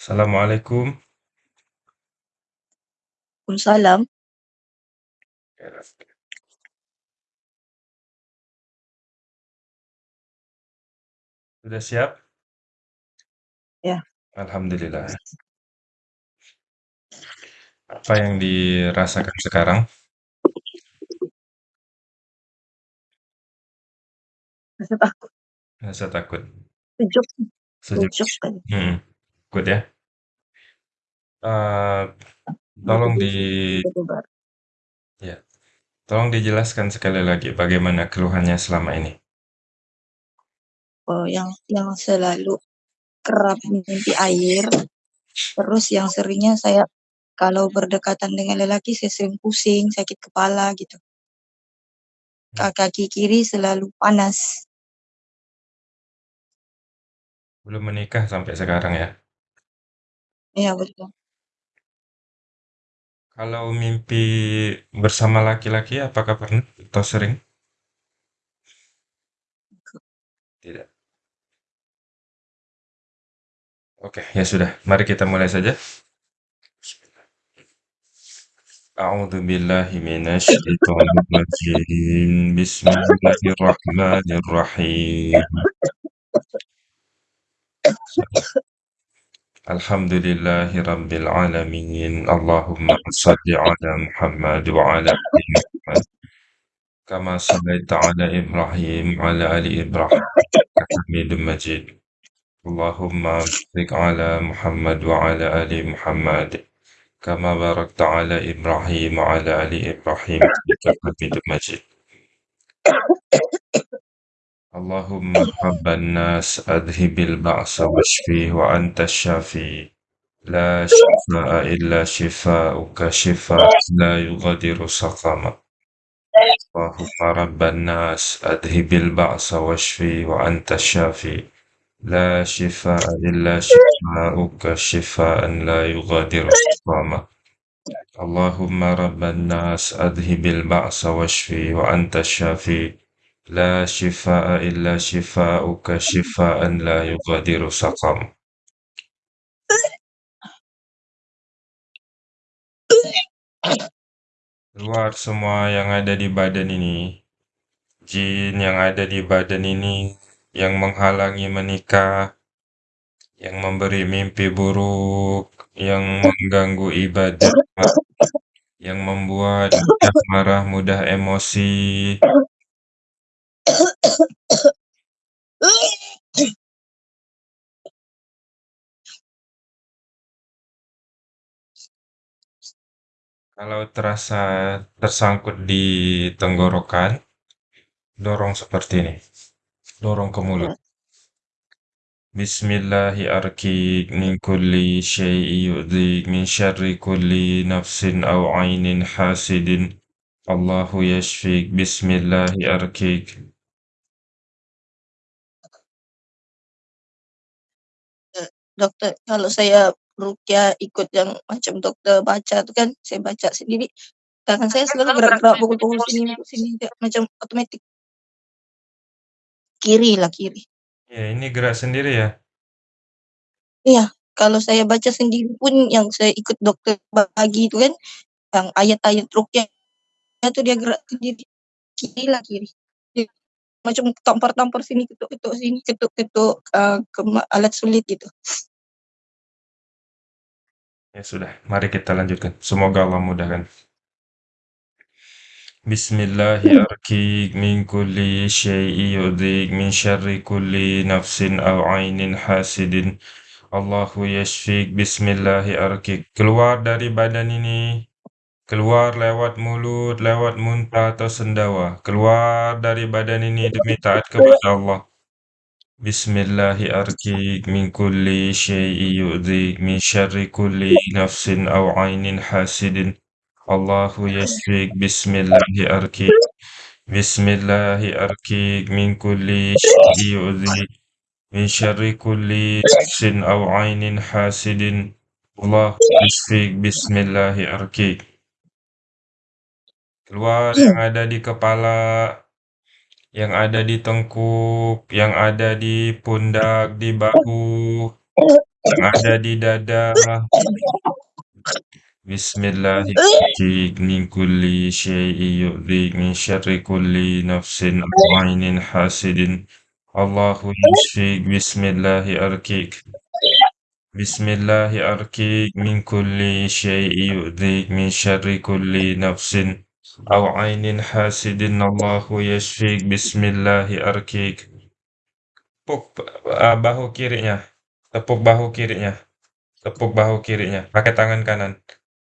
Assalamualaikum. Waalaikumsalam. Sudah siap? Ya. Alhamdulillah. Apa yang dirasakan sekarang? Rasa takut. Rasa takut. Sejuk. Sejuk. Sejuk kan. Hmm. Takut ya? Uh, tolong di ya, tolong dijelaskan sekali lagi bagaimana keluhannya selama ini. Oh, yang yang selalu kerap mimpi air, terus yang seringnya saya kalau berdekatan dengan lelaki saya sering pusing, sakit kepala gitu. Hmm. Kaki kiri selalu panas. Belum menikah sampai sekarang ya? Iya betul. Kalau mimpi bersama laki-laki apakah pernah atau sering? Tidak. Oke, ya sudah. Mari kita mulai saja. A'udzu billahi minasyaitonir rajim. Bismillahirrahmanirrahim. الحمد لله رب العالمين. اللهم صل على محمد وعلى آل محمد. كما صليت على إبراهيم وعلى آل إبراهيم حميد مجيد. اللهم بارك على محمد وعلى آل محمد. كما باركت على إبراهيم وعلى آل إبراهيم حميد مجيد. اللهم رب الناس أذهب البأس واشفيه وأنت الشافي. لا شفاء إلا شفاؤك شفاء لا يغادر سقما اللهم رب الناس أذهب البأس واشفي وأنت الشافي. لا شفاء إلا شفاؤك شفاء لا يغادر سقما اللهم رب الناس أذهب البأس واشفي وأنت الشافي. La shifaa illa shifaa'uka shifaa'an la yughadiru saqam. Keluar semua yang ada di badan ini. Jin yang ada di badan ini yang menghalangi menikah, yang memberi mimpi buruk, yang mengganggu ibadah, yang membuat marah, mudah emosi. Kalau terasa tersangkut di tenggorokan, dorong seperti ini. Dorong ke mulut. Bismillahi arkik min kulli syai'i yu'dhik min syarri kulli nafsin aw ainin hasidin. Allahu yashfik. Bismillahi arkik. Dokter, kalau saya rukyah ikut yang macam dokter baca itu kan, saya baca sendiri, tangan saya selalu gerak-gerak pukul-pukul sini, sini, macam otomatis. Kiri lah, kiri. Ya, ini gerak sendiri ya? Iya, kalau saya baca sendiri pun yang saya ikut dokter bagi itu kan, yang ayat-ayat rukyah itu dia gerak sendiri. Kiri lah, kiri. Dia macam tampar-tampar sini, ketuk-ketuk sini, ketuk-ketuk uh, ke alat sulit gitu. Ya sudah, mari kita lanjutkan. Semoga Allah mudahkan. Arkik min kulli syai'i yudik min syarri kulli nafsin aw ainin hasidin. Allahu yashfik. Bismillahi arkik. Keluar dari badan ini. Keluar lewat mulut, lewat muntah atau sendawa. Keluar dari badan ini demi taat kepada Allah. Bismillahi arkik min kulli syai'i yu'dik min syarri kulli nafsin aw ainin hasidin. Allahu yashfik. Bismillahi arkik. Bismillahi arkik min kulli syai'i yu'dik min syarri kulli nafsin aw ainin hasidin. Allahu yashfik. Bismillahi arkik. Keluar yang ada di kepala, yang ada di tengkuk, yang ada di pundak, di bahu, yang ada di dada. Bismillahirrahmanirrahim min kulli syai'in yu'dhik min syarri kulli nafsin aw 'ainin hasidin. Allahu yashfik bismillahirrahmanirrahim. Bismillahirrahmanirrahim min kulli syai'in yu'dhik min syarri kulli nafsin aw 'ainin hasidin. Allahu yashfik bismillahirrahmanirrahim. Tepuk uh, bahu kirinya. Tepuk bahu kirinya. Tepuk bahu kirinya. Pakai tangan kanan.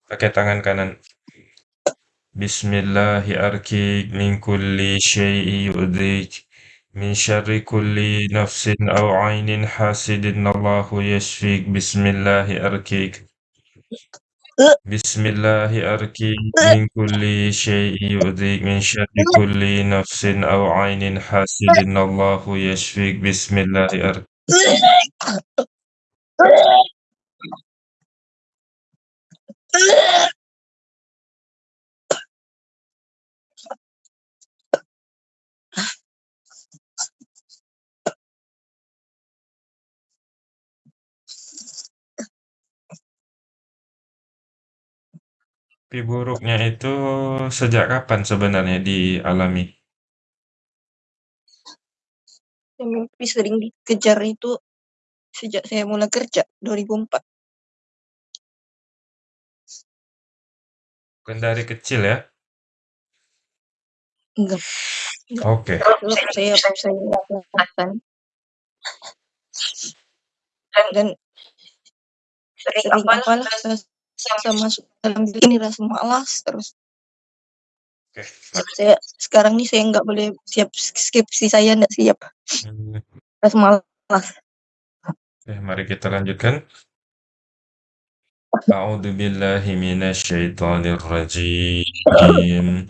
Pakai tangan kanan. Bismillahirrahmanirrahim min kulli syai'in yu'dhik min syarri kulli nafsin aw 'ainin hasidin. Allahu yashfik bismillahirrahmanirrahim. Bismillahirrahmanirrahim min kulli syai'in yu'dhik min syarri kulli nafsin aw 'ainin hasidin. Allahu yashfik bismillahirrahmanirrahim. Mimpi buruknya itu sejak kapan sebenarnya dialami? Saya mimpi sering dikejar itu sejak saya mulai kerja 2004. Bukan dari kecil ya? Enggak. enggak. Oke. Sebab saya saya kelihatan dan sering apalah saya, saya masuk dalam diri ini rasa malas terus. Oke. Saya sekarang nih saya nggak boleh siap skripsi saya nggak siap. Hmm. Rasa malas. Oke, mari kita lanjutkan. A'udzu billahi minasyaitonir rajim.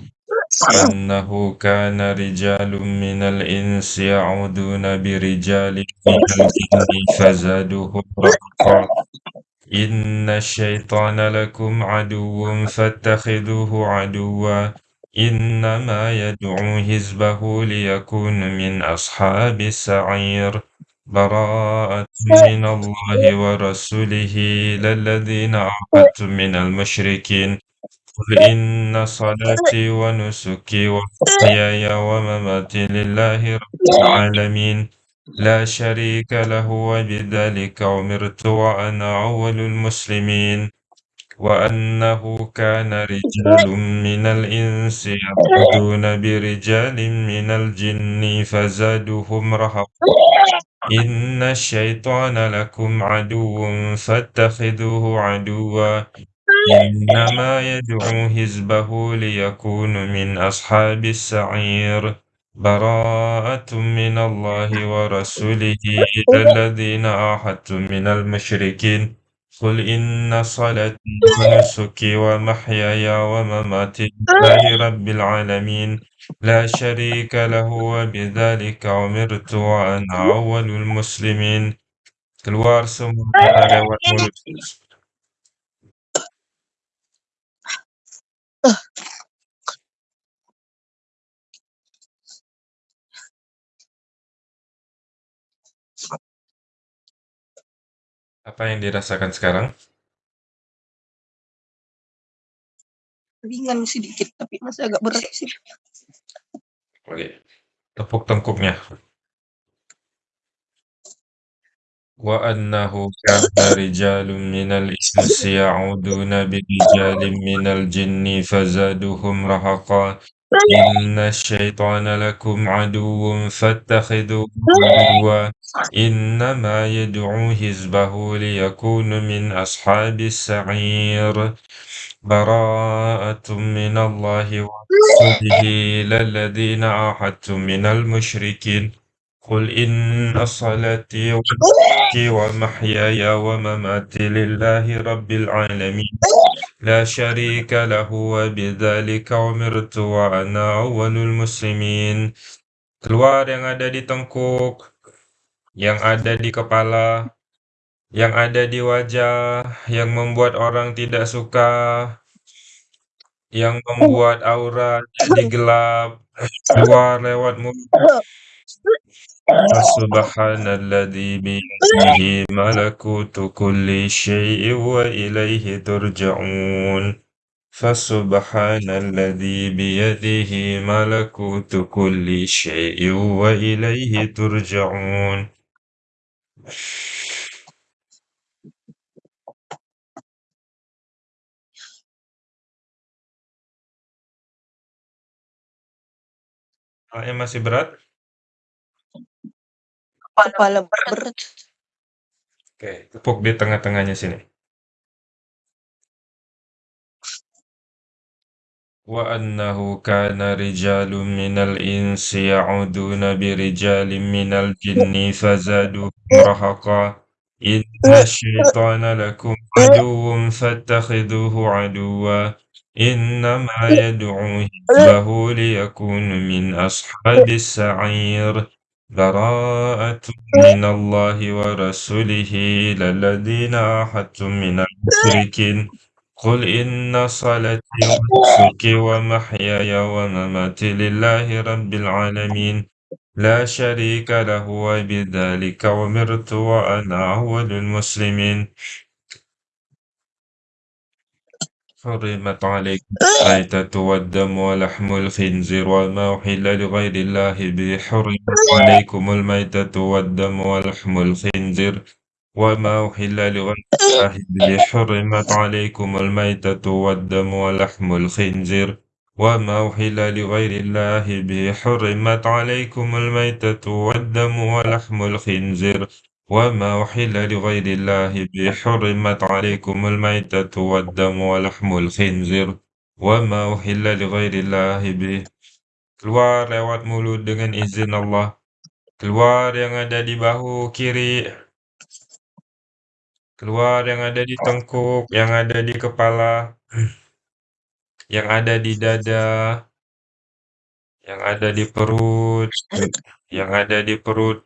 Annahu kana rijalun minal insi ya'uduna birijalin minal jinni إن الشيطان لكم عدو فاتخذوه عدوا إنما يدعو حزبه ليكون من أصحاب السعير براءة إيه. من الله ورسوله للذين عقدتم إيه. من المشركين قل إيه. إن صلاتي ونسكي ومحياي ومماتي لله رب العالمين لا شريك له وبذلك أمرت وأنا أول المسلمين وأنه كان رجال من الإنس يعبدون برجال من الجن فزادوهم رهقا إن الشيطان لكم عدو فاتخذوه عدوا. إنما يدعو حزبه ليكون من أصحاب السعير. براءة من الله ورسوله إلى الذين عاهدتم من المشركين. قل إن صلاتي ونسكي ومحياي ومماتي لله رب العالمين. لا شريك له وبذلك أمرت وأنا أول المسلمين. keluar semuanya lewat mulut Apa yang dirasakan sekarang? Ringan sedikit tapi masih agak berat sih. Oke. Tepuk tengkuknya. Wa annahu kana rijalun minal insi ya'uduna birijalin minal jinni fazaduhum rahaqa. Inna syaitana lakum aduwwun fattakhidhuhu aduwwa. Innama yad'u hizbahu liyakunu min ashabis sa'ir. براءة من الله ورسوله إلى الذين عاهدتم من المشركين. قل إن صلاتي ونسكي ومحياي ومماتي لله رب العالمين. لا شريك له وبذلك أمرت وأنا أول المسلمين. keluar yang ada di tengkuk. yang ada di kepala yang ada di wajah, yang membuat orang tidak suka, yang membuat aura jadi gelap, keluar lewat mulut. فسبحان الذي بيده ملكوت كل شيء وإليه ترجعون فسبحان الذي بيده ملكوت كل شيء وإليه ترجعون Soalnya masih berat? Kepala berat. Oke, tepuk di tengah-tengahnya sini. وأنه كان رجال من الإنس يعودون برجال من الجن فزادوهم رهقا. إن الشيطان لكم عدو فاتخذوه عدوا. إنما يدعو حزبه ليكون من أصحاب السعير. براءة من الله ورسوله إلى الذين عاهدتم من المشركين. قل إن صلاتي ونسكي ومحياي ومماتي لله رب العالمين لا شريك له وبذلك أمرت وأنا أول المسلمين حرمت عليكم الميتة والدم ولحم الخنزير وما أحل لغير الله به حرمت عليكم الميتة والدم ولحم الخنزير وما أحل لغير الله به حرمت عليكم الميتة والدم ولحم الخنزير وما أحل لغير الله به حرمت عليكم الميتة والدم ولحم الخنزير وما أحل لغير الله به حرمت عليكم الميتة والدم ولحم الخنزير وما أحل لغير الله به keluar lewat mulut dengan izin Allah keluar yang ada di bahu kiri keluar yang ada di tengkuk yang ada di kepala yang ada di dada yang ada di perut yang ada di perut.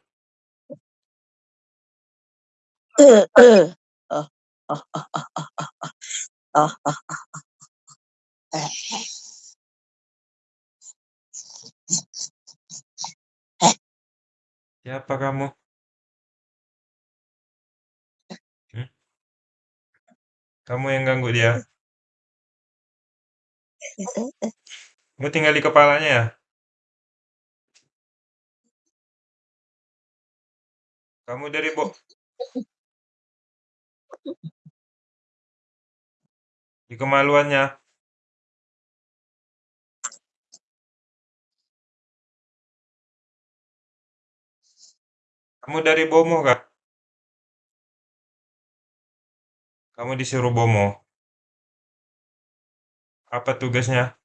Siapa kamu? Kamu yang ganggu dia? Kamu tinggal di kepalanya ya? Kamu dari Bo di kemaluannya? Kamu dari Bomo kah? Kamu disuruh Bomo? Apa tugasnya?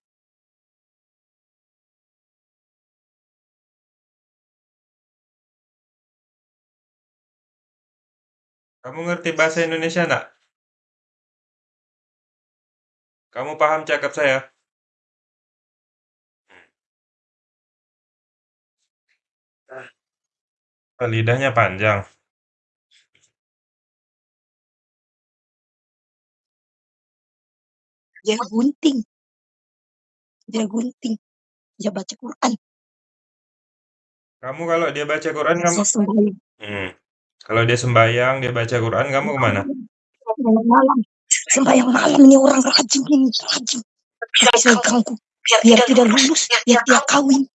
Kamu ngerti bahasa Indonesia enggak? Kamu paham cakap saya? Oh, lidahnya panjang. Dia gunting. Dia gunting. Dia baca Quran. Kamu kalau dia baca Quran kamu Saya sembahyang. hmm. Kalau dia sembahyang, dia baca Quran, kamu ke mana? Sembahyang malam. Sembahyang malam ini orang rajin ini, rajin. Tapi saya ganggu. Biar tidak lulus, biar dia kawin.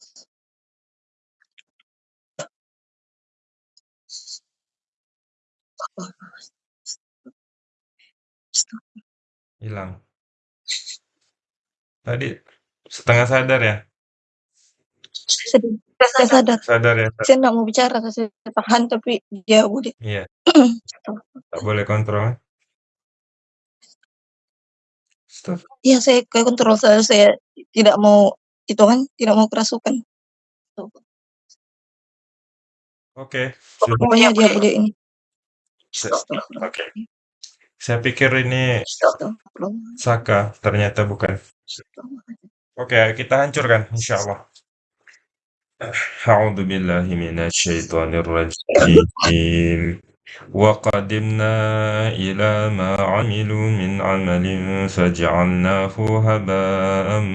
Hilang. Tadi setengah sadar ya? Sedih. Saya sadar. Sadar ya? Sa- Saya nggak mau bicara, saya tahan tapi dia udah. Iya. Tak boleh kontrol. kan? Stop. Iya, saya ke kontrol saya, saya tidak mau itu kan, tidak mau kerasukan. Oke, sudah. Pokoknya dia boleh ini. Se- Oke. Saya pikir ini. Saka, ternyata bukan. Oke, kita hancurkan billahi minasyaitonir rajim. Wa qadimna ila ma 'amilu min 'amalin haba'an.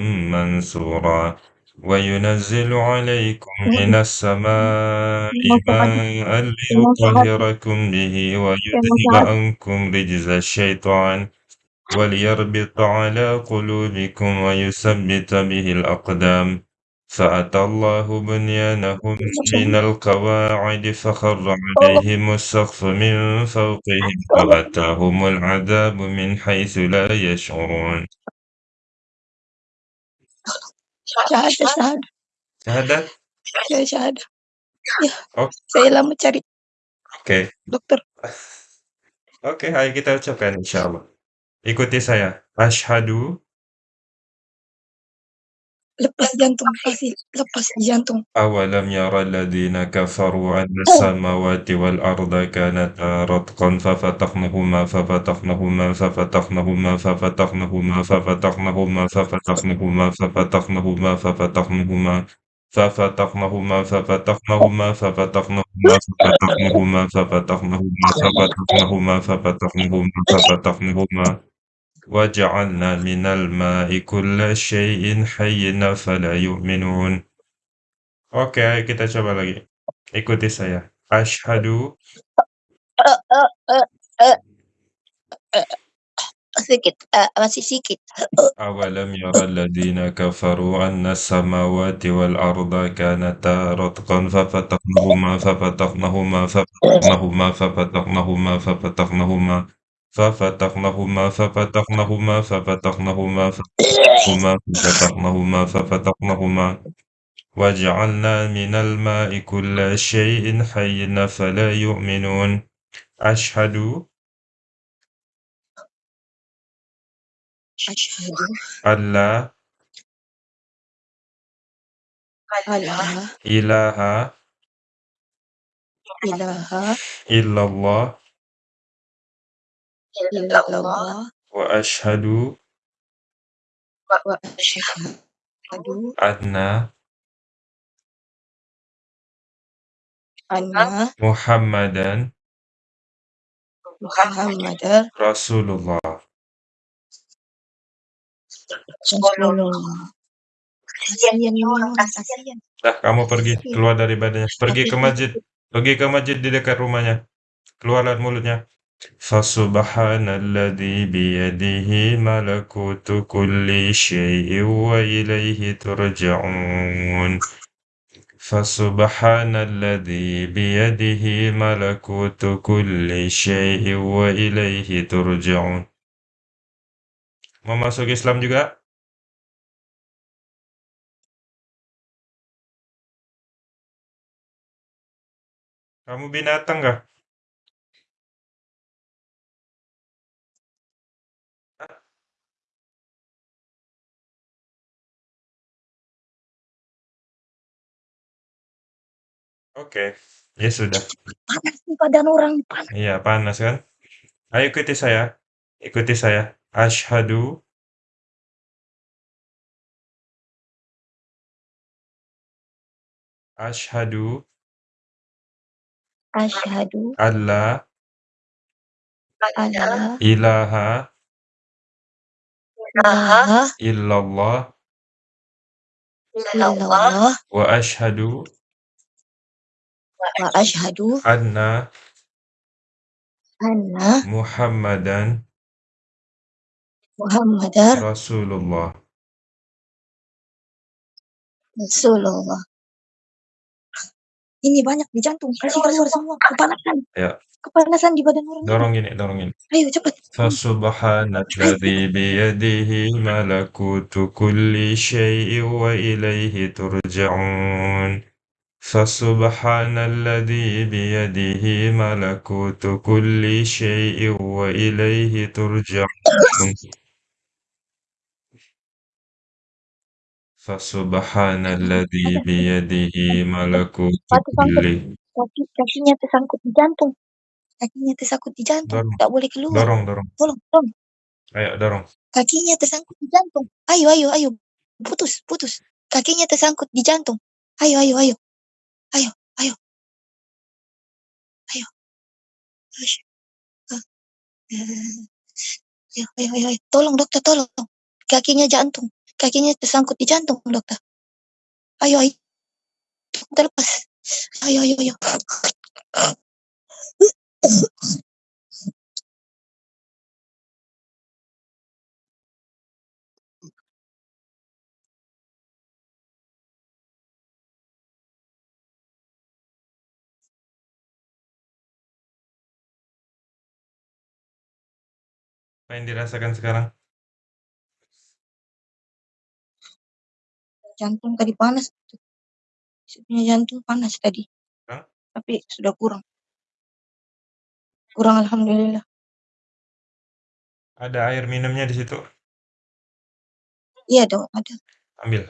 وينزل عليكم من السماء ماء. ليطهركم به ويذهب. عنكم رجز الشيطان وليربط على قلوبكم ويثبت به الأقدام فأتى الله بنيانهم من القواعد فخر عليهم السقف من فوقهم وأتاهم العذاب من حيث لا يشعرون Syahadah, syahadah. Syahadat? Ya, syahadah. Ya, Oh, saya lama cari oke. dokter. Oke, ayo kita ucapkan insyaallah. Ikuti saya. Asyhadu Lepas jantung, pasti lepas jantung. أولم ير الذين كفروا أن السماوات والأرض كانتا رتقا ففتقناهما ففتقناهما ففتقناهما ففتقناهما ففتقناهما ففتقناهما ففتقناهما ففتقناهما ففتقناهما ففتقناهما ففتقناهما ففتقناهما ففتقناهما ففتقناهما ففتقناهما ففتقناهما وجعلنا من الماء كل شيء حي فلا يؤمنون Oke, okay, kita coba lagi. Ikuti saya. Ashadu. Sedikit, eh, masih sedikit. أولم يرى الذين كفروا أن السماوات والأرض كانتا رتقا ففتقناهما ففتقناهما ففتقناهما ففتقناهما ففتقناهما ففتحناهما ففتحناهما ففتحناهما ففتحناهما ففتحناهما ففتحناهما وجعلنا من الماء كل شيء حي فلا يؤمنون. أشهد أشهد أن لا إله إلا الله illallah wa ashadu wa asyhadu anna anna Muhammadan Muhammadan Rasulullah. Rasulullah. Dah, kamu pergi keluar dari badannya. Pergi ke masjid. Pergi ke masjid di dekat rumahnya. Keluarlah mulutnya. فسبحان الذي بيده ملكوت كل شيء وإليه ترجعون فسبحان الذي بيده ملكوت كل شيء وإليه ترجعون Memasuk Islam juga? Kamu binatang kah? Oke, ya sudah. Panas nih badan orang, panas. Iya, panas kan? Ayo ikuti saya. Ikuti saya. Asyhadu Asyhadu Asyhadu alla. Alla. Ilaha. Ilaha. Illallah. Illallah. Wa asyhadu wa asyhadu anna anna Muhammadan Muhammadar Rasulullah. Rasulullah. Ini banyak di jantung, kasih keluar semua, kepanasan. Ya. Kepanasan di badan orang. Dorong gini, dorong gini. Ayo cepat. Fasubhanalladzi biyadihi malakutu kulli syai'in wa ilaihi turja'un. Malakutu kulli syai'in wa ilaihi turja'un. Fasubhanalladzi biyadihi malakutu Satu sangkut, kulli kaki, kakinya tersangkut di jantung. Kakinya tersangkut di jantung, Dorong. tak boleh keluar. Dorong, dorong. Tolong, tolong. Ayo, dorong. Kakinya tersangkut di jantung. Ayo, ayo, ayo. Putus, putus. Kakinya tersangkut di jantung. Ayo, ayo, ayo. Ayo, ayo. Ayo. Ayo, Ah. ayo, ayo, ayo, ayo. Tolong dokter, tolong. Kakinya jantung. Kakinya tersangkut di jantung, dokter. Ayo ayo. Kita lepas. Ayo ayo ayo. Apa yang dirasakan sekarang? Jantung tadi panas. Punya jantung panas tadi. Hah? Tapi sudah kurang. Kurang alhamdulillah. Ada air minumnya di situ? Iya dong, ada. Ambil.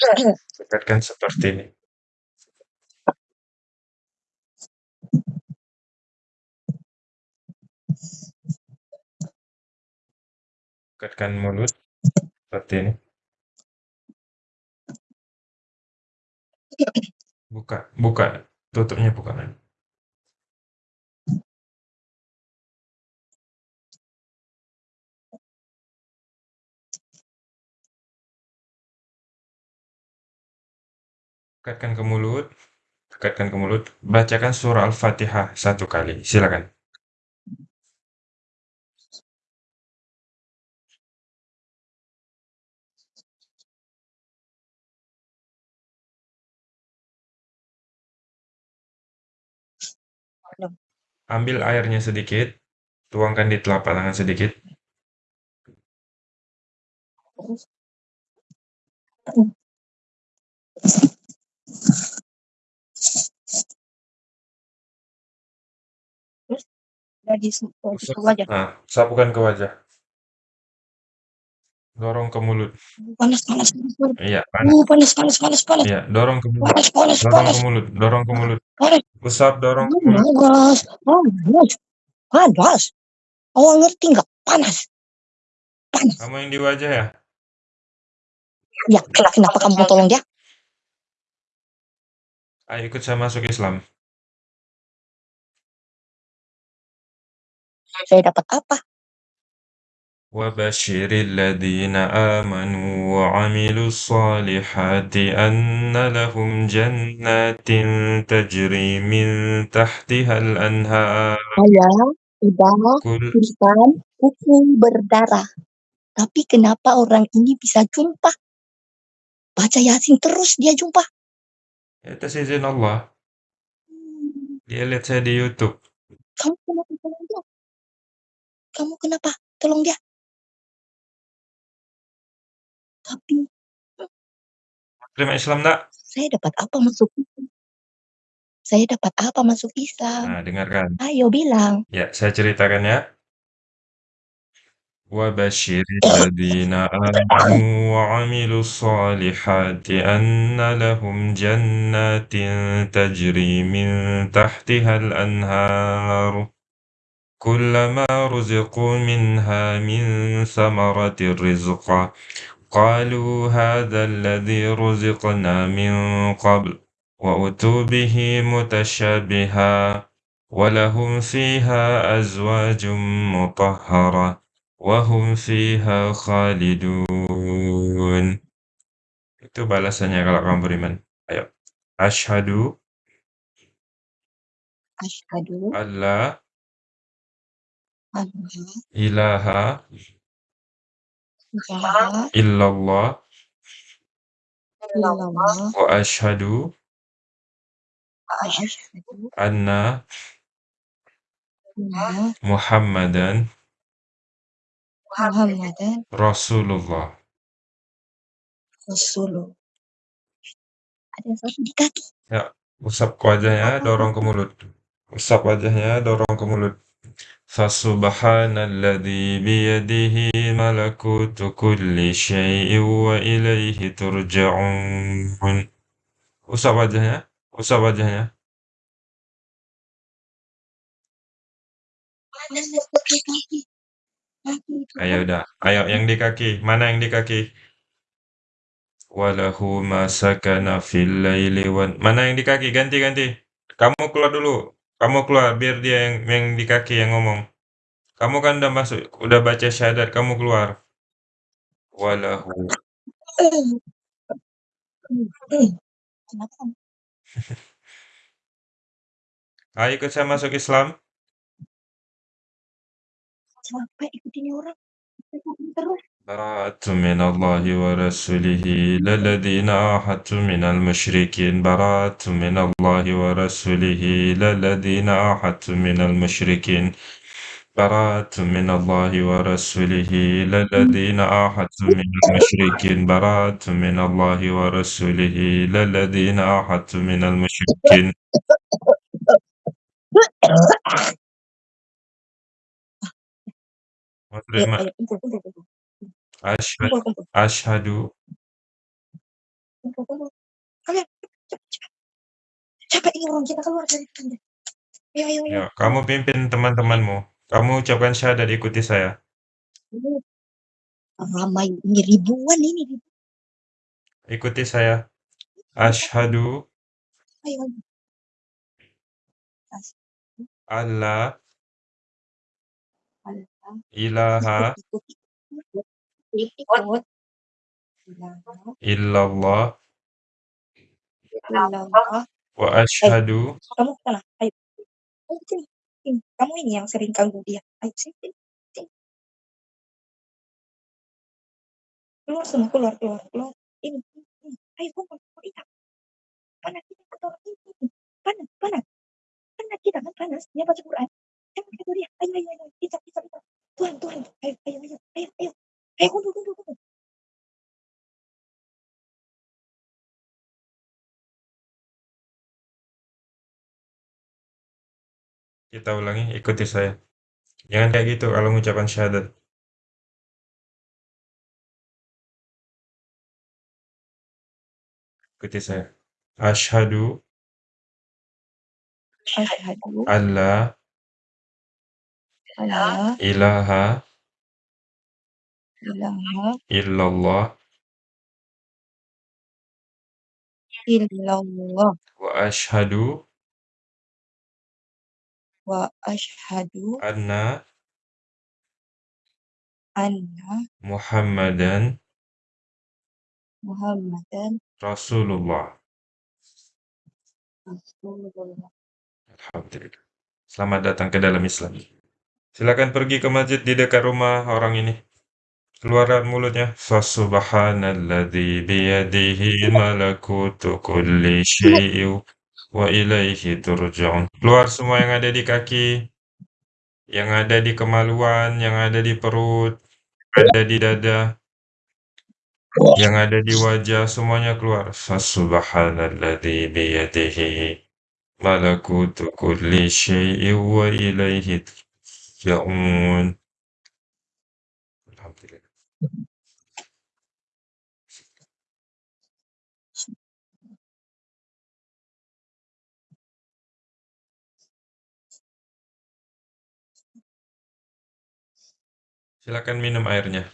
Dekatkan seperti ini. Dekatkan mulut seperti ini. Buka, buka. Tutupnya buka. Dekatkan ke mulut. Dekatkan ke mulut. Bacakan surah Al-Fatihah satu kali. Silakan. Ambil airnya sedikit. Tuangkan di telapak tangan sedikit. Dari Usap. ke wajah. Nah, sapukan ke wajah. Dorong ke mulut. Panas panas panas. Iya, panas. Uh, panas panas panas panas. Iya, dorong ke mulut. Panas panas Dorong panas. ke mulut. Dorong ke mulut. Panas. Usap, dorong ke mulut. Panas. Panas. Panas. Awak ngerti nggak? Panas. Panas. Kamu yang di wajah ya? Ya, kenapa, kenapa kamu mau tolong dia? Ayo ikut saya masuk Islam. Saya dapat apa? وبشر الذين آمنوا وعملوا الصالحات أن لهم جنات تجري من تحتها الأنهار Saya sudah كل tulisan buku berdarah. Tapi kenapa orang ini bisa jumpa? Baca Yasin terus dia jumpa. atas izin Allah. Dia lihat saya di YouTube. Kamu kenapa tolong dia? Kamu kenapa tolong dia? Tapi Terima Islam nak? saya dapat apa masuk Islam? Saya dapat apa masuk Islam? Nah, dengarkan. Ayo bilang. Ya, saya ceritakan ya. وبشر الذين آمنوا وعملوا الصالحات أن لهم جنات تجري من تحتها الأنهار كلما رزقوا منها من ثمرة رزقا قالوا هذا الذي رزقنا من قبل وأتوا به متشابها ولهم فيها أزواج مطهرة وهم فيها خالدون. Itu balasannya kalau kamu beriman. Ayo. Asyhadu Asyhadu alla alla ilaha ilaha illallah. Illallah. Wa asyhadu wa asyhadu anna anna muhammadan Muhammadan rasulullah. Rasulullah. Ada satu di kaki. ya usap ke wajahnya dorong ke mulut. Usap wajahnya dorong ke mulut Fasubhanalladzi biyadihi malakutu kulli syai'in wa ilaihi turja'un. Usap wajahnya, usap wajahnya. Ayo udah, ayo yang di kaki, mana yang di kaki? Walahu ma sakana fil laili wan. Mana yang di kaki? Ganti ganti. Kamu keluar dulu. Kamu keluar biar dia yang yang di kaki yang ngomong. Kamu kan udah masuk, udah baca syahadat, kamu keluar. Walahu? Ayo ikut saya masuk Islam. Capek ikutin orang. Terus. براءة من الله ورسوله إلى الذين من المشركين براءة من الله ورسوله إلى الذين من المشركين براءة من الله ورسوله إلى الذين من المشركين براءة من الله ورسوله إلى الذين من المشركين. Ayo, Asya Ashadu. Kalian cepat cepat. Capek ini orang, kita keluar dari tenda. Ayo ayo ayo. Ya, kamu pimpin teman-temanmu. Kamu ucapkan syahadat, ikuti saya. Ramai ini, ribuan ini Ikuti saya. Ashadu. Ayo ayo. As Allah. ilaha Ikut ikut. Ikut. Illallah illallah. wa ashadu Kamu ke sana. Ayo. Ayo sini. Sini. Kamu ini yang sering ganggu dia. Ayo sini. sini. sini. Keluar semua, keluar, keluar, keluar. Ini, ini, ini. Ayo kumpul, kumpul kita. Panas kita atau ini. Panas, panas. Panas kita kan panas. Dia baca Quran. Jangan kata dia. Ayo, ayo, ayo. Kita, kita, kita. Tuhan, Tuhan. Ayo, ayo, ayo. Ayo, ayo. Ayo kumpul, kumpul, kumpul. kita ulangi ikuti saya. Jangan kayak gitu kalau mengucapkan syahadat. Ikuti saya. Ashadu Asyhadu alla alla ilaha illallah illallah wa ashadu wa asyhadu anna anna Muhammadan Muhammadan Rasulullah. Rasulullah. Alhamdulillah. Selamat datang ke dalam Islam. Silakan pergi ke masjid di dekat rumah orang ini. Keluaran mulutnya. Fasubhanalladzi biyadihi malakutu kulli syai'in wa ilaihi turja'un. Keluar semua yang ada di kaki, yang ada di kemaluan, yang ada di perut, ada di dada, yang ada di wajah, semuanya keluar. Fasubhanalladzi biyadihi malakutu kulli syai'in wa ilaihi turja'un. Silakan minum airnya.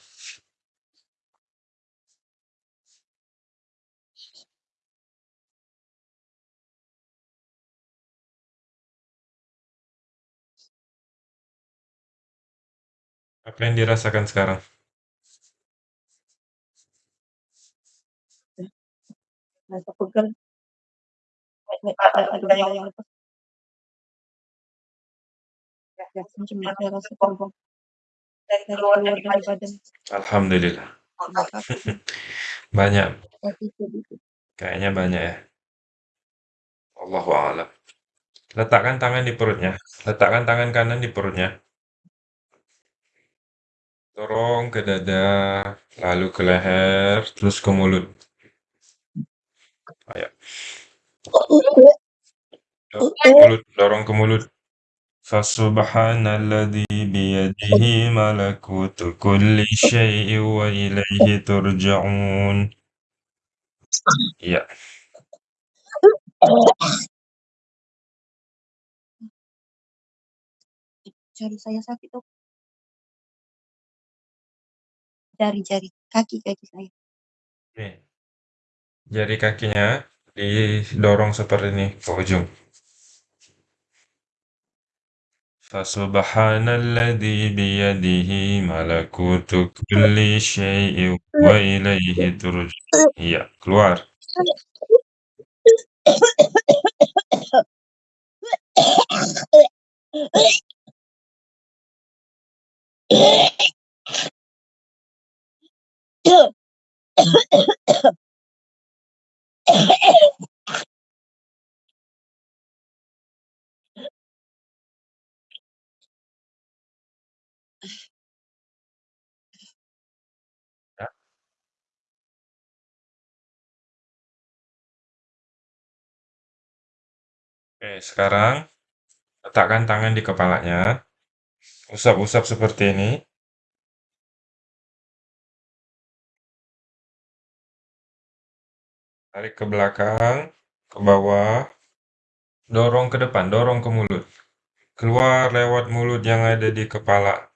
Apa yang dirasakan sekarang? Rasa. Ya, Alhamdulillah. Banyak. Kayaknya banyak ya. Allahu a'lam. Letakkan tangan di perutnya. Letakkan tangan kanan di perutnya. Dorong ke dada, lalu ke leher, terus ke mulut. Ayo. Dorong ke mulut, dorong ke mulut. Fasubhanalladzi biyadihi malakutu kulli syai'in wa ilaihi turja'un. Iya. Jari saya sakit dok. Jari-jari kaki-kaki saya. Nih. Jari kakinya didorong seperti ini ke ujung. Fasubhanalladzi biyadihi malakutu kulli syai'in wa ilaihi turja'un. Iya, keluar. Oke, sekarang letakkan tangan di kepalanya. Usap-usap seperti ini. Tarik ke belakang, ke bawah. Dorong ke depan, dorong ke mulut. Keluar lewat mulut yang ada di kepala.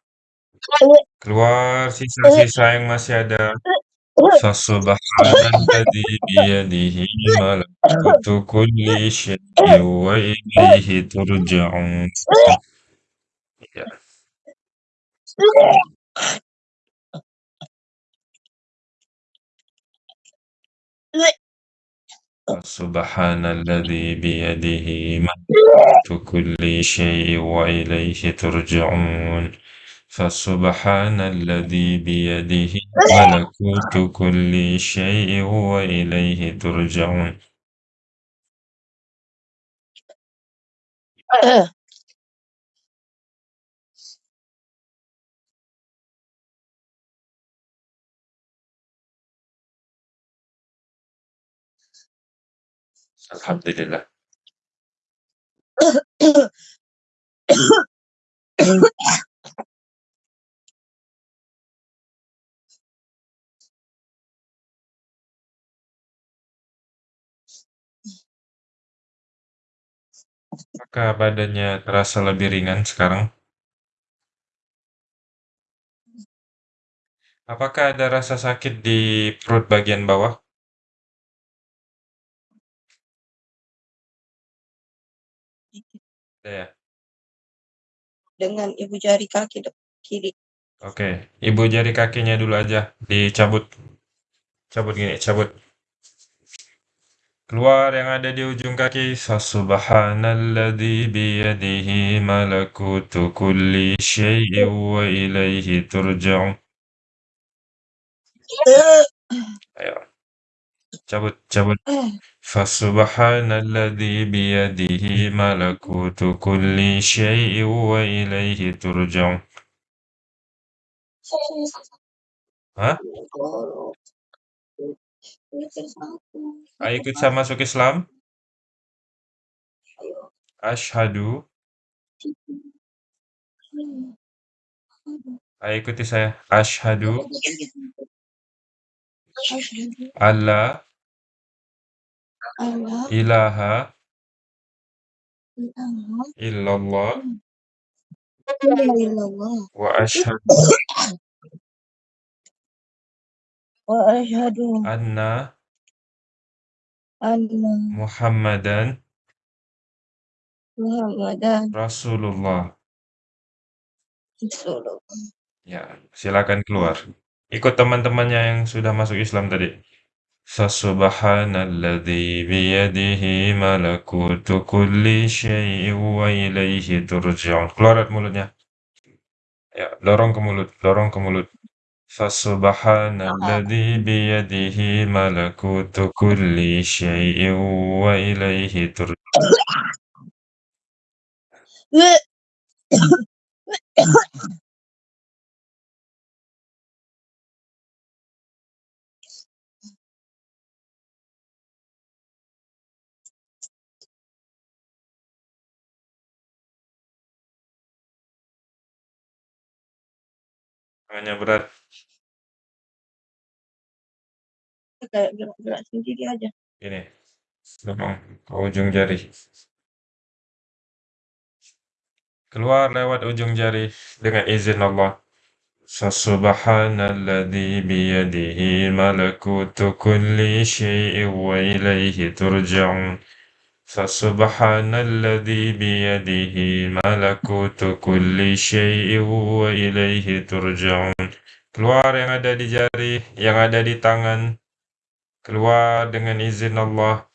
Keluar sisa-sisa yang masih ada. Fasubhanalladzi biyadihi malakutu kulli syai'in wa ilaihi turja'un. Ya. Subhanalladzi biyadihi malakutu kulli syai'in wa ilaihi turja'un. Fasubhanalladzi biyadihi malakutu kulli syai'in wa ilaihi turja'un. Alhamdulillah. Apakah badannya terasa lebih ringan sekarang? Apakah ada rasa sakit di perut bagian bawah? Ada ya? Dengan ibu jari kaki dok, kiri. Oke, ibu jari kakinya dulu aja dicabut. Cabut gini, cabut. Keluar yang ada di ujung kaki. Subhanalladzi biyadihi malakutu kulli syai'in wa ilaihi turja'un. Ayo. Cabut, cabut. Fasubhanalladzi biyadihi malakutu kulli syai'in wa ilaihi turja'un. Hah? Ayo ikut saya masuk Islam. Asyhadu. Ayo ikuti saya. Asyhadu. alla. Ilaha. Illallah. Wa asyhadu Wa asyhadu anna anna Muhammadan Muhammadan Rasulullah. Rasulullah. Ya, silakan keluar. Ikut teman-temannya yang sudah masuk Islam tadi. Fasubhanalladzi biyadihi malakutu kulli syai'in wa ilaihi turja'un. Keluar mulutnya. Ya, dorong ke mulut, dorong ke mulut. Fasubhanalladzi biyadihi malakutu kulli syai'in wa ilaihi turja'un. Tangannya berat. Kayak gerak-gerak sendiri aja. Ini. Dorong ke ujung jari. Keluar lewat ujung jari dengan izin Allah. Subhanalladzi biyadihi malakutu kulli syai'in wa ilaihi turja'un. Subhanalladzi biyadihi malakutu kulli syai'in wa ilaihi turja'un. Keluar yang ada di jari, yang ada di tangan Keluar dengan izin Allah.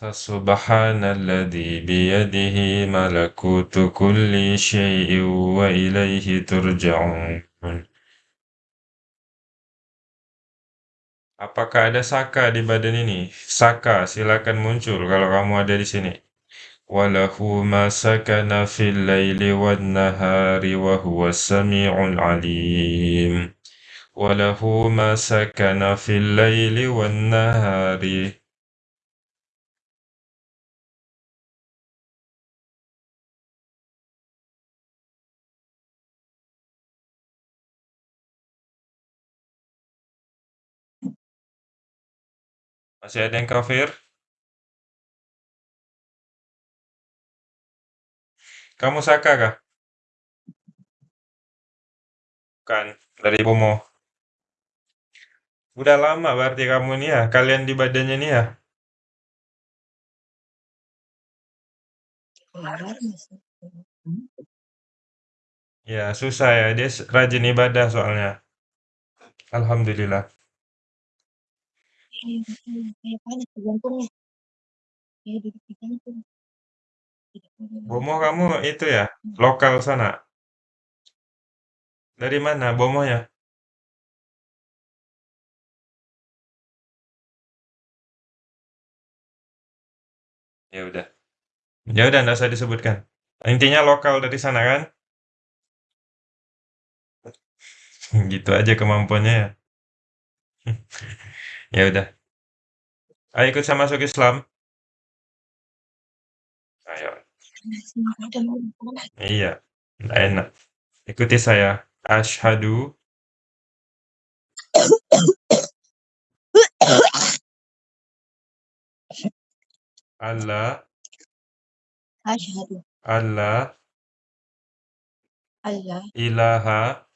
فسبحان الذي بيده ملكوت كل شيء وإليه ترجعون Apakah ada saka di badan ini? Saka, silakan muncul kalau kamu ada di sini. وله ما سكن في الليل والنهار وهو السميع العليم وله ما سكن في الليل والنهار Masih ada yang kafir? Kamu Saka kah? Bukan, dari Bomo. Udah lama berarti kamu nih ya, kalian di badannya nih ya. Ya, susah ya, dia rajin ibadah soalnya. Alhamdulillah. Kayak panas jantungnya. Kayak duduk di. Bomo kamu itu ya, lokal sana. Dari mana Bomonya? Ya udah. Ya udah enggak usah disebutkan. Intinya lokal dari sana kan? Gitu aja kemampuannya ya. Ya udah. Ayo ikut saya masuk Islam. Iya, nggak enak. Ikuti saya. Asyhadu alla. Asyhadu alla. Alla. Ilaha.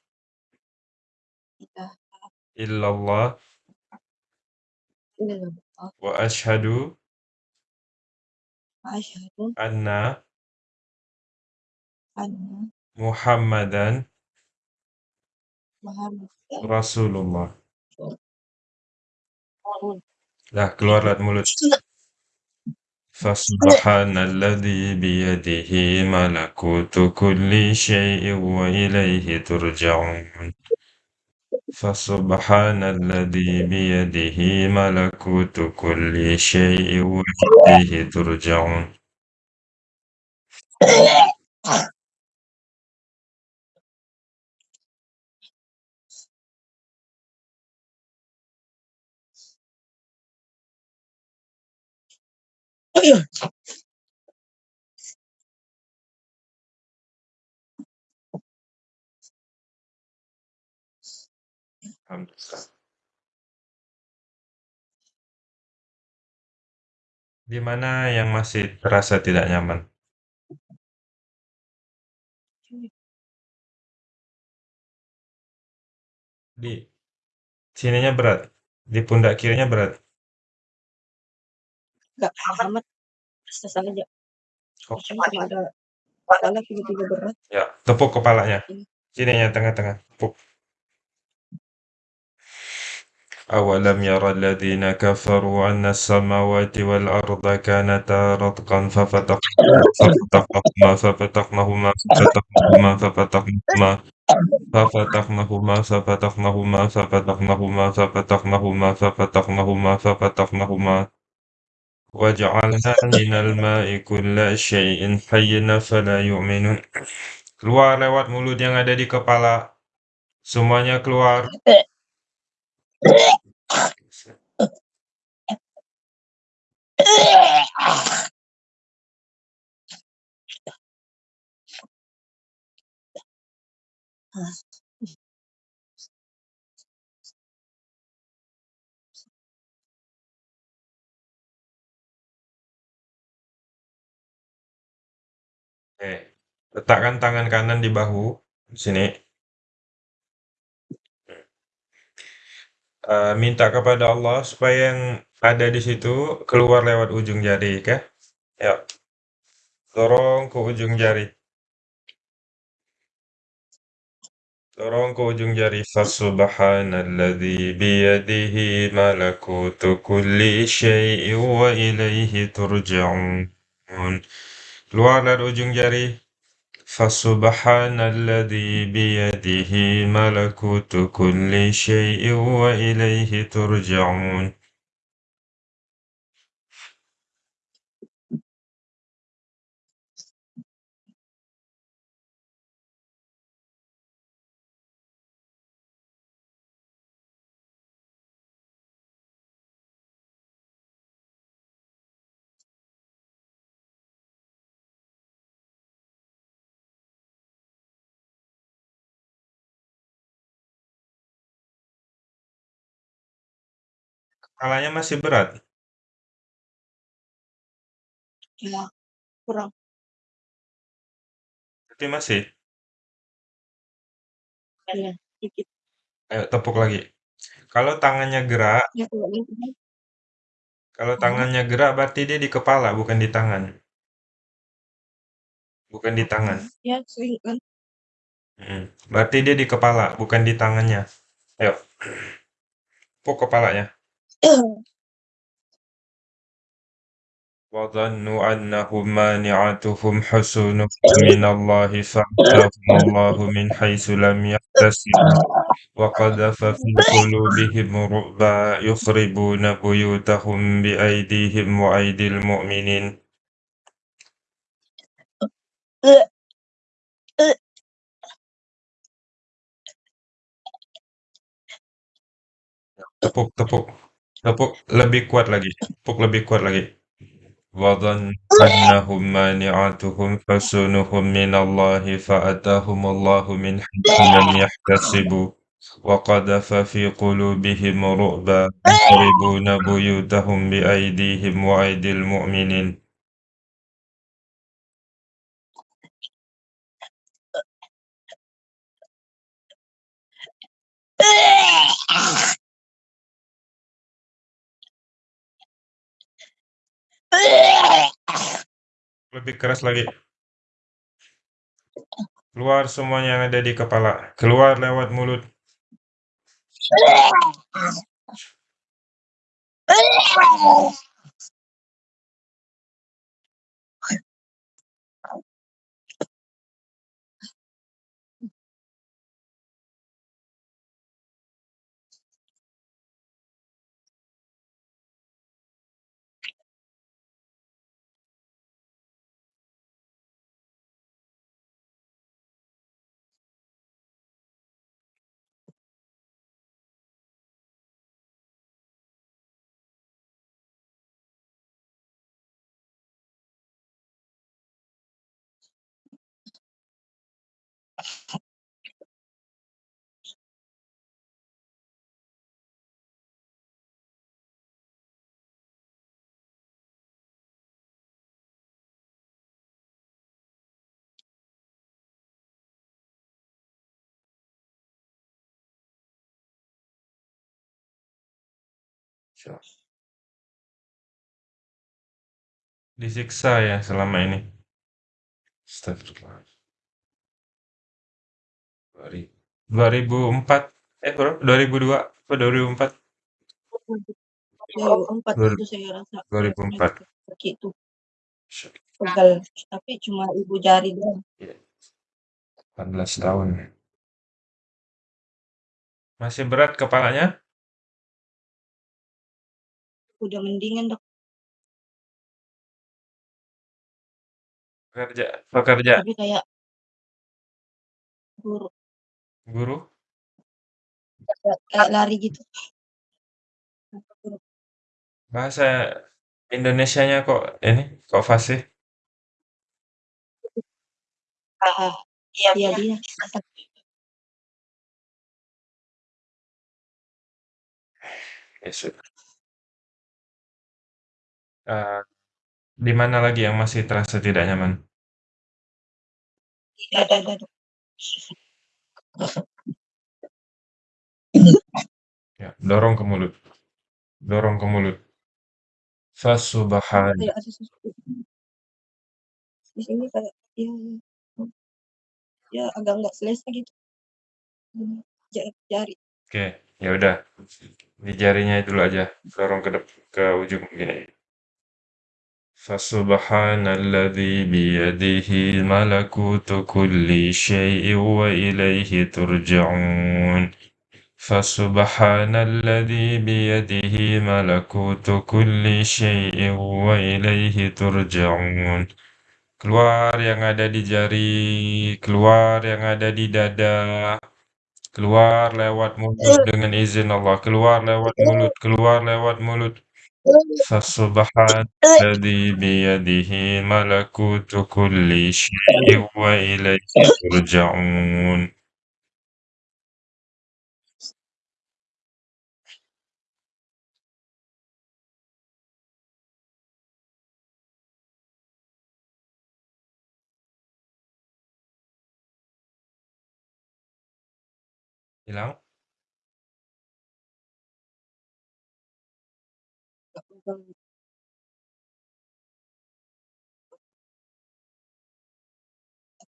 Ilaha. Illallah. Illallah. Wa asyhadu wa asyhadu anna محمد رسول الله لا Dah keluarlah mulut. فسبحان الذي بيده ملكوت كل شيء وإليه ترجعون. فسبحان الذي بيده ملكوت كل شيء وإليه ترجعون. Di mana yang masih terasa tidak nyaman? Di sininya berat, di pundak kirinya berat. Enggak, Muhammad biasa saja. Oh, Cuma ada kepala tiba-tiba berat. ya, tepuk kepalanya. Sininya tengah-tengah, tepuk. أولم ير الذين كفروا أن السماوات والأرض كانتا رتقا ففتقناهما ففتقناهما ففتقناهما ففتقناهما ففتقناهما ففتقناهما ففتقناهما ففتقناهما ففتقناهما ففتقناهما Waj'alna minal ma'i kulla syai'in hayyin fala yu'minun. Keluar lewat mulut yang ada di kepala. Semuanya keluar. Oke, letakkan tangan kanan di bahu sini. Uh, minta kepada Allah supaya yang ada di situ keluar lewat ujung jari, oke? Ya, dorong ke ujung jari. Dorong ke ujung jari. Fasubhanalladzi biyadihi malakutu kulli syai'in wa ilaihi turja'un. Keluar dari ujung jari. Fasubhanalladzi biyadihi malakutu kulli syai'in wa ilaihi Kepalanya masih berat? Iya, kurang. Berarti masih? Iya, dikit. Ayo tepuk lagi. Kalau tangannya gerak, Ya, kalau kan. kalau Hah? tangannya gerak berarti dia di kepala, bukan di tangan. Bukan di tangan. Ya, sering kan. Mm. Berarti dia di kepala, bukan di tangannya. Ayo. Tepuk kepalanya. وظنوا أنهم مانعتهم حصونهم من الله فأتاهم الله من حيث لم يحتسبوا وقذف في قلوبهم رعبا يخربون بيوتهم بأيديهم وأيدي المؤمنين. tepuk tepuk tepuk lebih kuat lagi tepuk lebih kuat lagi وظن أنهم مانعتهم حصونهم من الله فأتاهم الله من حيث لم يحتسبوا وقذف في قلوبهم رعبا يخربون بيوتهم بأيديهم وأيدي المؤمنين Lebih keras lagi. Keluar semuanya yang ada di kepala. Keluar lewat mulut. Disiksa ya selama ini. Astagfirullah. 2004 eh berapa? 2002 apa 2004? 2004 itu saya rasa 2004. kaki itu pegal tapi cuma ibu jari doang. 18 tahun. Masih berat kepalanya? Udah mendingan dok. Pekerja, pekerja. Tapi kayak guru Guru? kayak, kayak lari gitu. Bahasa Indonesianya kok ini kok fasih? Ah, iya iya dia. Ya sudah. Eh, di mana lagi yang masih terasa tidak nyaman? Ada. Ya, dorong ke mulut. Dorong ke mulut. Fasubhan. Kayak ada sesuatu. Di sini kayak ya, ya. ya agak nggak selesai gitu. Mmm, jari. Oke, ya udah. Di jarinya dulu aja, dorong ke dep ke ujung gini. Fasubhanalladzi biyadihi malakutu kulli syai'in wa ilaihi turja'un. Fasubhanalladzi biyadihi malakutu kulli syai'in wa ilaihi turja'un. Keluar yang ada di jari, keluar yang ada di dada, keluar lewat mulut dengan izin Allah, keluar lewat mulut, keluar lewat mulut. Fasubhanalladzi biyadihi malakutu kulli syai'in wa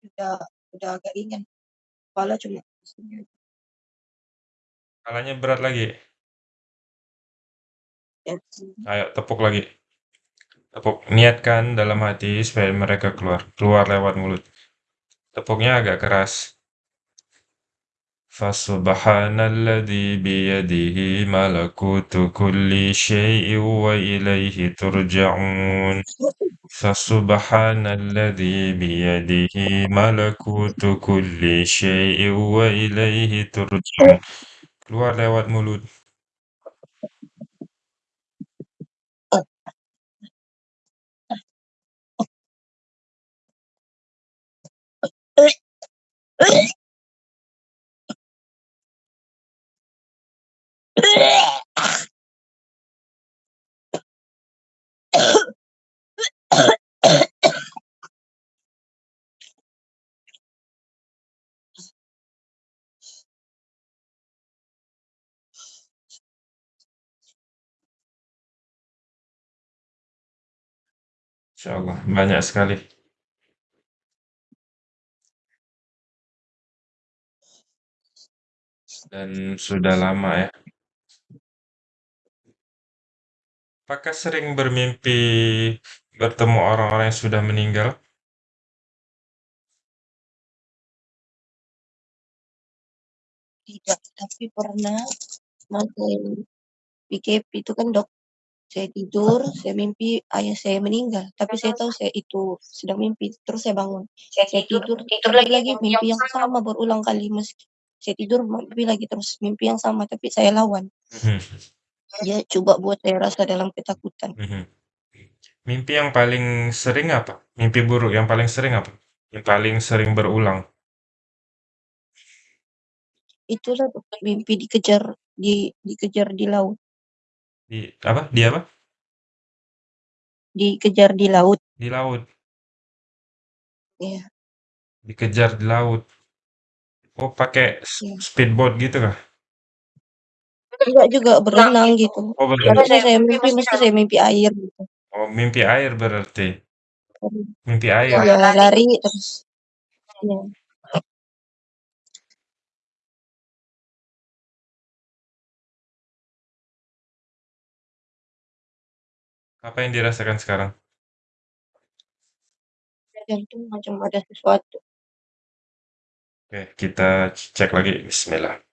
Udah udah agak ringan. Kepala cuma Kepalanya berat lagi? Ayo tepuk lagi. Tepuk. Niatkan dalam hati supaya mereka keluar. Keluar lewat mulut. Tepuknya agak keras. Fasubhanalladzi biyadihi malakutu kulli syai'in wa ilaihi turja'un. Fasubhanalladzi biyadihi malakutu kulli syai'in wa ilaihi turja'un. Keluar lewat mulut. Insyaallah, banyak sekali. Dan sudah lama ya. Apakah sering bermimpi bertemu orang-orang yang sudah meninggal? Tidak, tapi pernah main PKP itu kan, Dok, saya tidur, saya mimpi ayah saya meninggal, tapi saya tahu saya itu sedang mimpi, terus saya bangun. Saya tidur, tidur lagi mimpi yang sama berulang kali meski saya tidur mimpi lagi terus mimpi yang sama, tapi saya lawan. Dia coba buat saya rasa dalam ketakutan. Mhm. Mimpi yang paling sering apa? Mimpi buruk yang paling sering apa? Yang paling sering berulang? Itulah, Dok, mimpi dikejar di dikejar di laut. Di apa? Di apa? Dikejar di laut. Di laut? Iya. Dikejar di laut. Oh, pakai s Iya. speedboat gitu kah? Enggak juga, berenang gitu. Oh, Tapi berenang. saya mimpi mesti saya mimpi air gitu. Oh, mimpi air berarti? Mhm. Mimpi air? Iya, lari terus iya. Apa yang dirasakan sekarang? Jantung macam ada sesuatu. Oke, kita cek lagi, bismillah.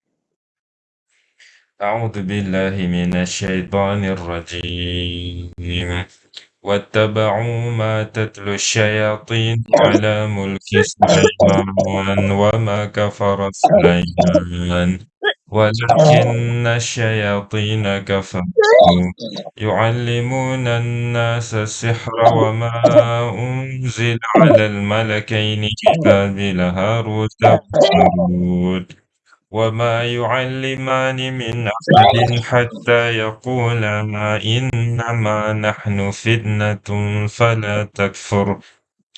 A'udzu billahi minasyaitonir rajim. واتبعوا ما تتلو الشياطين على ملك سليمان وما كفر سليمان. ولكن الشياطين كفروا. يعلمون الناس السحر وما أنزل على الملكين ببابل هاروت وماروت وما يعلمان من أحد حتى يقولا إنما نحن فتنة فلا تكفر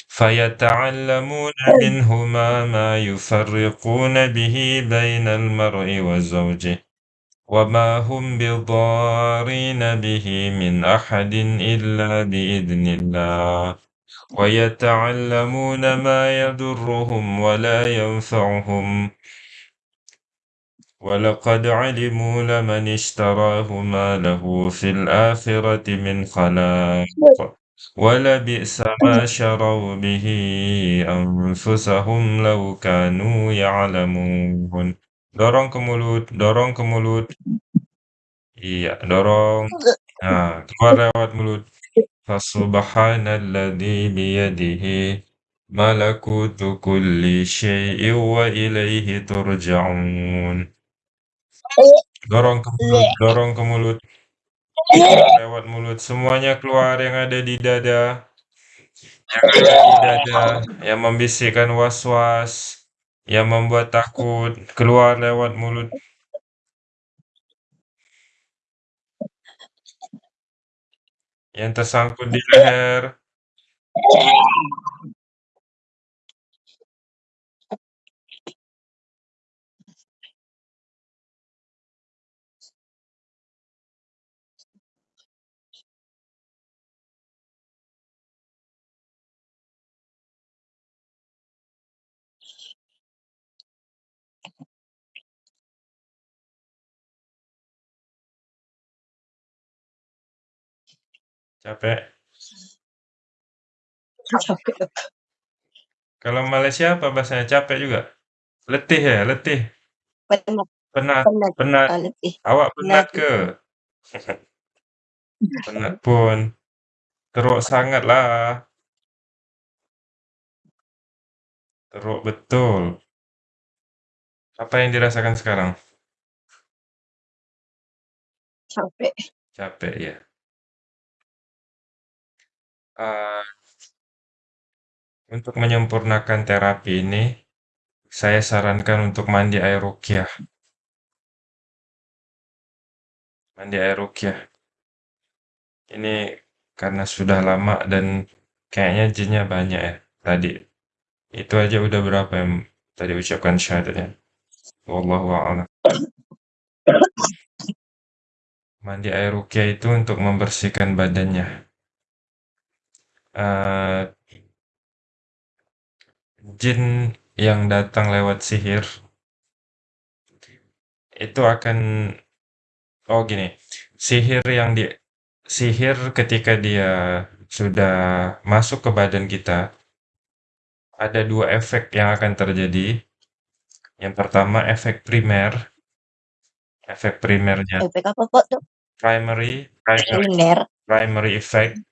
فيتعلمون منهما ما يفرقون به بين المرء وزوجه وما هم بضارين به من أحد إلا بإذن الله ويتعلمون ما يضرهم ولا ينفعهم ولقد علموا لمن اشتراه ما له في الآخرة من خلاق. ولبئس ما شروا به أنفسهم لو كانوا يعلمون. دورون كمولود دورون كمولود. يا دورون آه. مولود. فسبحان الذي بيده ملكوت كل شيء وإليه ترجعون. Dorong ke mulut dorong ke mulut. Lewat mulut semuanya keluar yang ada di dada. Yang ada di dada yang membisikkan was-was yang membuat takut keluar lewat mulut. Yang tersangkut di leher capek Capek. kalau Malaysia apa bahasanya capek juga letih ya letih Penat. penat Penat. penat Ah, letih. awak penat Penat. ke penat pun teruk sangat lah teruk betul apa yang dirasakan sekarang Capek. capek ya Ah, untuk menyempurnakan terapi ini saya sarankan untuk mandi air rukyah. Mandi air rukyah. Ini karena sudah lama dan kayaknya jinnya banyak ya tadi. Itu aja udah berapa yang tadi ucapkan syahadatnya? Wallahu a'lam. Mandi air rukyah itu untuk membersihkan badannya Eh, jin yang datang lewat sihir itu akan oh gini sihir yang di sihir ketika dia sudah masuk ke badan kita ada dua efek yang akan terjadi yang pertama efek primer efek primernya Efek apa kok tuh? primary primary primary effect?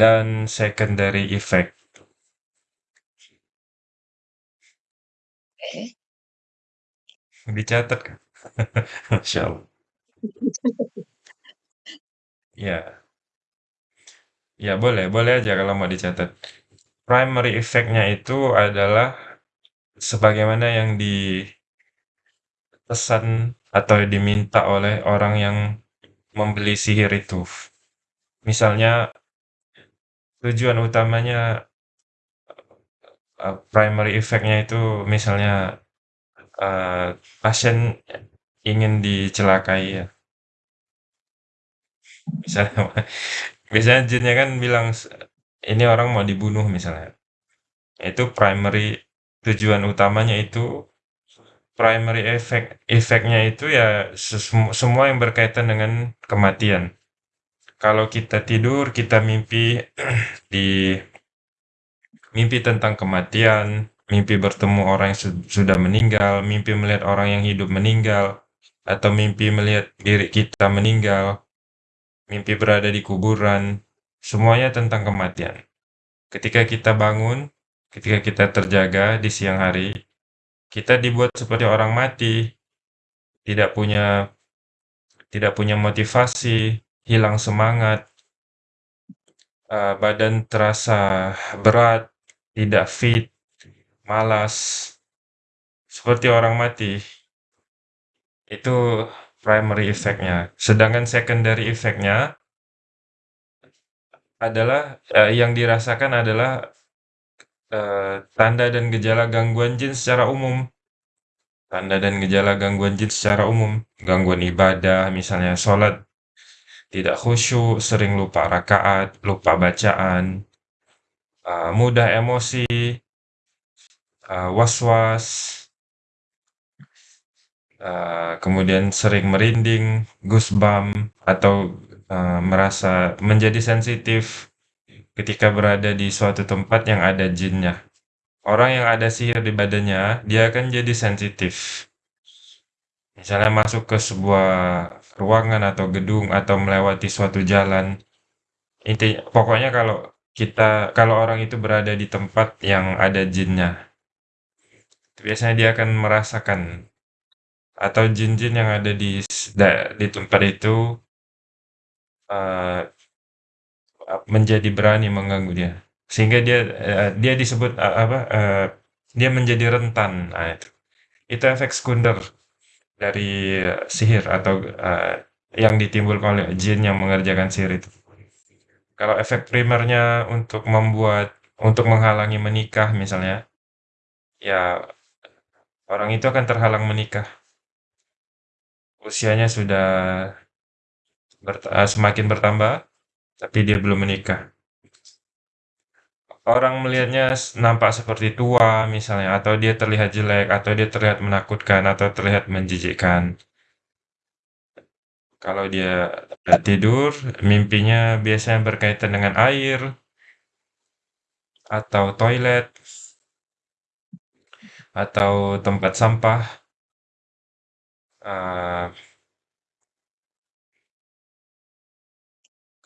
Dan secondary effect. Oke. dicatat kan Masya Allah. Ya. Ya boleh boleh aja kalau mau dicatat. Primary effect-nya itu adalah sebagaimana yang dipesan atau diminta oleh orang yang membeli sihir itu. Misalnya tujuan utamanya uh, primary effect-nya itu misalnya uh, pasien ingin dicelakai ya. Misalnya, misalnya jinnya kan bilang ini orang mau dibunuh misalnya. Itu primary tujuan utamanya itu primary effect efeknya itu ya semua yang berkaitan dengan kematian. Kalau kita tidur, kita mimpi di mimpi tentang kematian, mimpi bertemu orang yang su- sudah meninggal, mimpi melihat orang yang hidup meninggal, atau mimpi melihat diri kita meninggal, mimpi berada di kuburan, semuanya tentang kematian. Ketika kita bangun, ketika kita terjaga di siang hari, kita dibuat seperti orang mati, tidak punya tidak punya motivasi, hilang semangat, uh, badan terasa berat, tidak fit, malas, seperti orang mati. Itu primary effect-nya. Sedangkan secondary effect-nya adalah uh, yang dirasakan adalah uh, tanda dan gejala gangguan jin secara umum. Tanda dan gejala gangguan jin secara umum, gangguan ibadah, misalnya sholat tidak khusyuk, sering lupa rakaat, lupa bacaan, uh, mudah emosi, uh, was-was, eee, kemudian sering merinding, goosebump, atau, merasa menjadi sensitif ketika berada di suatu tempat yang ada jinnya. Orang yang ada sihir di badannya, dia akan jadi sensitif. Misalnya masuk ke sebuah ruangan atau gedung atau melewati suatu jalan, inti pokoknya kalau kita kalau orang itu berada di tempat yang ada jinnya, biasanya dia akan merasakan. Atau jin-jin yang ada di di tempat itu uh, menjadi berani mengganggu dia, sehingga dia uh, dia disebut uh, apa uh, dia menjadi rentan. Nah, itu. Itu efek sekunder dari sihir atau uh, yang ditimbulkan oleh jin yang mengerjakan sihir itu. Kalau efek primernya untuk membuat untuk menghalangi menikah misalnya, ya orang itu akan terhalang menikah. Usianya sudah ber, uh, semakin bertambah, tapi dia belum menikah. Orang melihatnya nampak seperti tua misalnya, atau dia terlihat jelek, atau dia terlihat menakutkan, atau terlihat menjijikkan. Kalau dia tidur, mimpinya biasanya berkaitan dengan air atau toilet atau tempat sampah. Uh,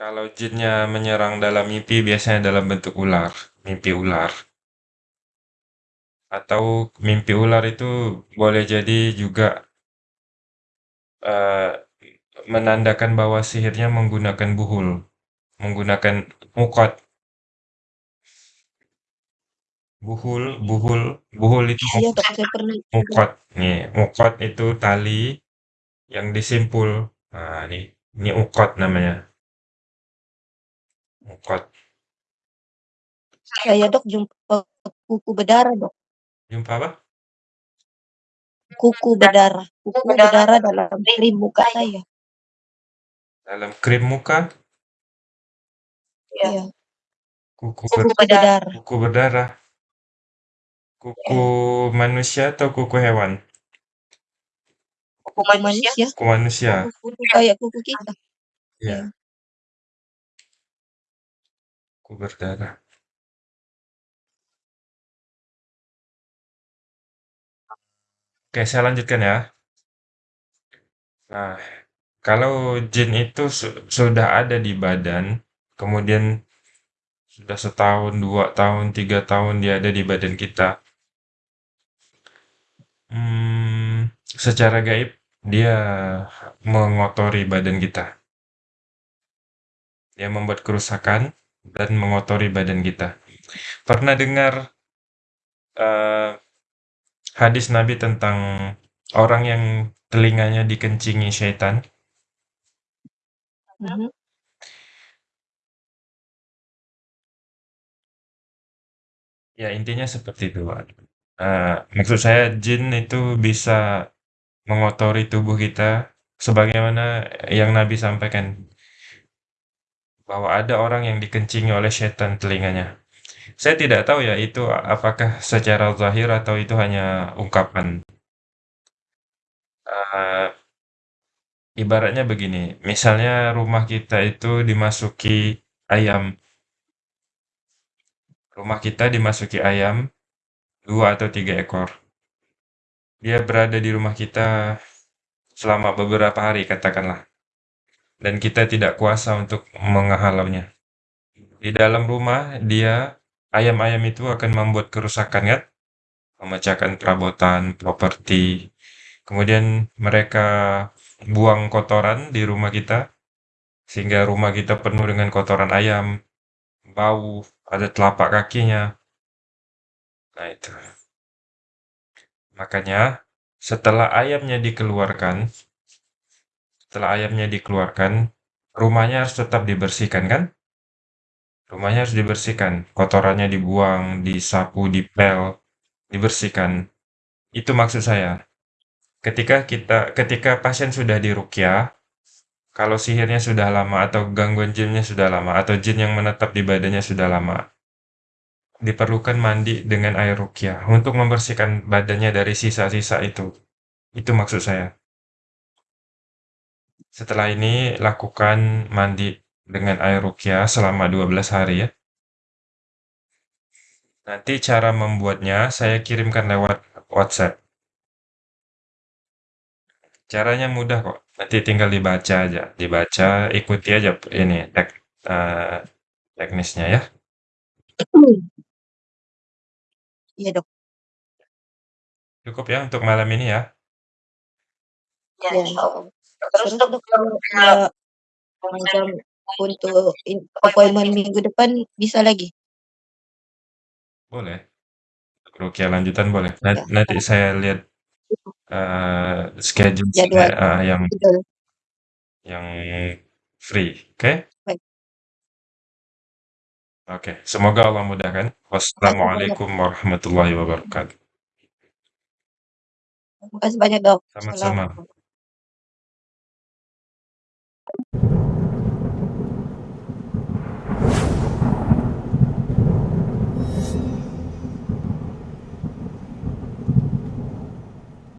kalau jinnya menyerang dalam mimpi biasanya dalam bentuk ular, mimpi ular. Atau mimpi ular itu boleh jadi juga uh, menandakan bahwa sihirnya menggunakan buhul, menggunakan mukot. Buhul, buhul, buhul itu Iya dok, saya pernah. mukot. Nih, mukot itu tali yang disimpul. Nah, ini, ini ukot namanya. Ukot. Saya dok jumpa kuku berdarah dok. Jumpa apa? Kuku berdarah. Kuku berdarah dalam krim muka saya. Dalam krim muka? Iya. Kuku, Kuku ber- berdarah. kuku berdarah. Kuku manusia atau kuku hewan? Kuku manusia. Kuku manusia. Kuku kayak kuku kita. Iya. Iya. Kuku berdarah. Oke, saya lanjutkan ya. Nah, kalau jin itu su- sudah ada di badan, kemudian sudah setahun, dua tahun, tiga tahun dia ada di badan kita, hmm, secara gaib dia mengotori badan kita. Dia membuat kerusakan dan mengotori badan kita. Pernah dengar uh, hadis Nabi tentang orang yang telinganya dikencingi syaitan? Mhm. Ya, intinya seperti itu. Eh, maksud saya jin itu bisa mengotori tubuh kita sebagaimana yang Nabi sampaikan bahwa ada orang yang dikencingi oleh setan telinganya. Saya tidak tahu ya itu apakah secara zahir atau itu hanya ungkapan. Uh, ibaratnya begini, misalnya rumah kita itu dimasuki ayam. Rumah kita dimasuki ayam dua atau tiga ekor. Dia berada di rumah kita selama beberapa hari katakanlah. Dan kita tidak kuasa untuk menghalaunya. Di dalam rumah dia ayam-ayam itu akan membuat kerusakan kan? Memecahkan perabotan, properti. Kemudian mereka buang kotoran di rumah kita sehingga rumah kita penuh dengan kotoran ayam, bau, ada telapak kakinya. Nah, itu. Makanya setelah ayamnya dikeluarkan, setelah ayamnya dikeluarkan, rumahnya harus tetap dibersihkan kan? Rumahnya harus dibersihkan, kotorannya dibuang, disapu, dipel, dibersihkan. Itu maksud saya. Ketika kita ketika pasien sudah dirukyah, kalau sihirnya sudah lama atau gangguan jinnya sudah lama atau jin yang menetap di badannya sudah lama, diperlukan mandi dengan air rukyah untuk membersihkan badannya dari sisa-sisa itu. Itu maksud saya. Setelah ini lakukan mandi dengan air ruqyah selama 12 hari ya. Nanti cara membuatnya saya kirimkan lewat WhatsApp. Caranya mudah kok, nanti tinggal dibaca aja, dibaca, ikuti aja ini tek eee, teknisnya ya. Iya, Dok. Cukup ya untuk malam ini ya? Ya, insyaallah. Terus, Dok, kalau macam untuk in appointment minggu depan bisa lagi? Boleh. Ruqyah lanjutan boleh. Nan Ya. nanti saya lihat, eee, schedule saya Jadwal. heeh, yang Betul. yang free, oke? Baik. Oke, semoga Allah mudahkan. Makasih banyak. Wassalamualaikum warahmatullahi wabarakatuh. Makasih banyak, Dok. Sama-sama.